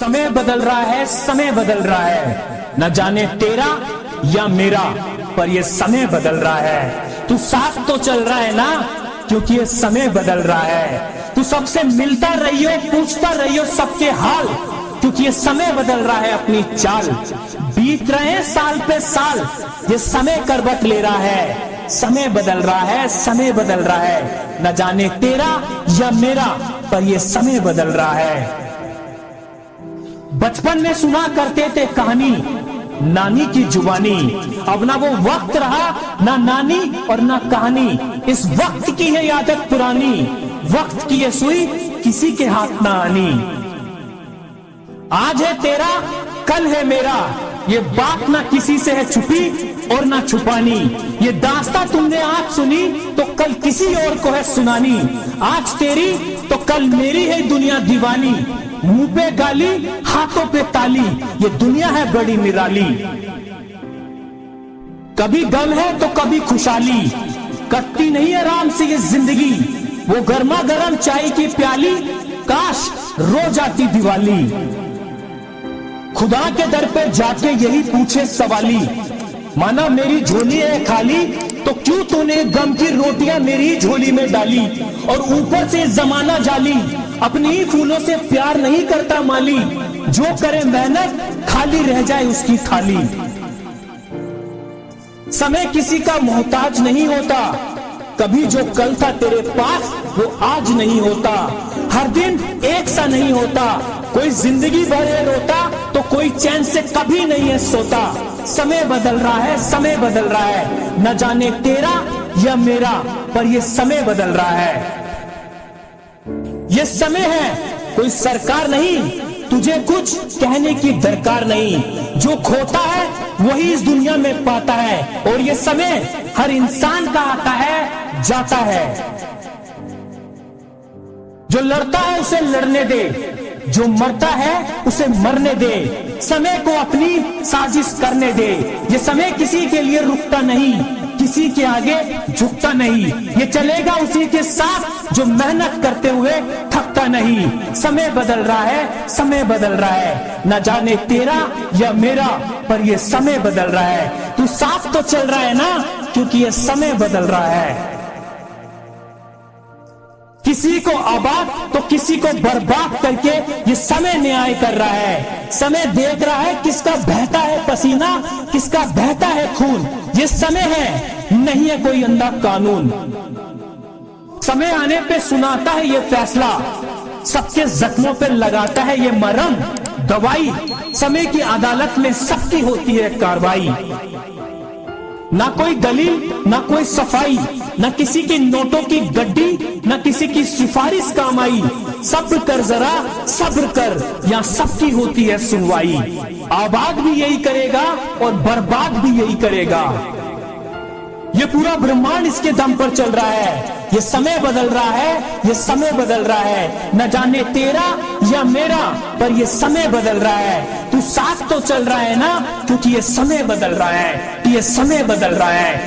समय बदल रहा है, समय बदल रहा है। न जाने तेरा या मेरा, पर ये समय बदल रहा है। तू साथ तो चल रहा है ना, क्योंकि ये समय बदल रहा है। तू सबसे मिलता रहियो, पूछता रहियो सबके हाल, क्योंकि ये समय बदल रहा है अपनी चाल। बीत रहे हैं साल पे साल, ये समय करवट ले रहा है। समय बदल रहा है, समय बदल रहा है। न जाने तेरा या मेरा, पर ये समय बदल रहा है। बचपन में सुना करते थे कहानी, नानी की जुबानी। अब ना वो वक्त रहा, ना नानी और ना कहानी। इस वक्त की है आदत पुरानी, वक्त की ये सुई किसी के हाथ ना आनी। आज है तेरा, कल है मेरा। ये बात ना किसी से है छुपी और ना छुपानी। ये दास्ता तुमने आज सुनी तो कल किसी और को है सुनानी। आज तेरी तो कल मेरी है दुनिया दीवानी। मुँह पे गाली, हाथों पे ताली। ये दुनिया है बड़ी निराली। कभी गम है तो कभी खुशहाली। कटती नहीं आराम से ये ज़िंदगी। वो गर्मा गर्म चाय की प्याली, काश रो जाती दिवाली। खुदा के दर पे जाके यही पूछे सवाली। माना मेरी झोली है खाली तो क्यों तूने गम की रोटियाँ मेरी झोली में डाली? और ऊपर से जमाना जाली अपनी फूलों से प्यार नहीं करता माली। जो करे मेहनत, खाली रह जाए उसकी थाली। समय किसी का मोहताज नहीं होता। कभी जो कल था तेरे पास, वो आज नहीं होता। हर दिन एक सा नहीं होता। कोई ज़िंदगी भर रोता तो कोई चैन से कभी नहीं है सोता। समय बदल रहा है, समय बदल रहा है। न जाने तेरा या मेरा, पर ये समय बदल रहा है। ये समय है। कोई सरकार नहीं, तुझे कुछ कहने की दरकार नहीं। जो खोता है, वही इस दुनिया में पाता है। और ये समय हर इंसान का आता है, जाता है। जो लड़ता है, उसे लड़ने दे। जो मरता है, उसे मरने दे। समय को अपनी साजिश करने दे। ये समय किसी के लिए रुकता नहीं, किसी के आगे झुकता नहीं। ये चलेगा उसी के साथ। जो मेहनत करते हुए थकता नहीं, समय बदल रहा है, समय बदल रहा है। न जाने तेरा या मेरा, पर ये समय बदल रहा है। तू साफ़ तो चल रहा है ना, क्योंकि ये समय बदल रहा है। किसी को आबाद तो किसी को बर्बाद करके ये समय न्याय कर रहा है। समय देख रहा है किसका बहता है पसीना, किसका बहता है खून। ये समय है, नहीं है कोई अंधा कानून। समय आने पे सुनाता है ये फैसला। सबके जख्मों पे लगाता है ये मरम। दवाई, समय की अदालत में सबकी होती है कार्रवाई। ना कोई दलील, ना कोई सफ़ाई, ना किसी की नोटों की गड्डी, ना किसी की सिफारिश काम आई। सब्र कर जरा, सब्र कर या सबकी होती है सुनवाई। आबाद भी यही करेगा और बर्बाद भी यही करेगा। ये पूरा ब्रह्मांड इसके दम पर चल रहा है। ये समय बदल रहा है, ये समय बदल रहा है। न जाने तेरा या मेरा, पर ये समय बदल रहा है। तू साथ तो चल रहा है ना, क्योंकि ये समय बदल रहा है, ये समय बदल रहा है।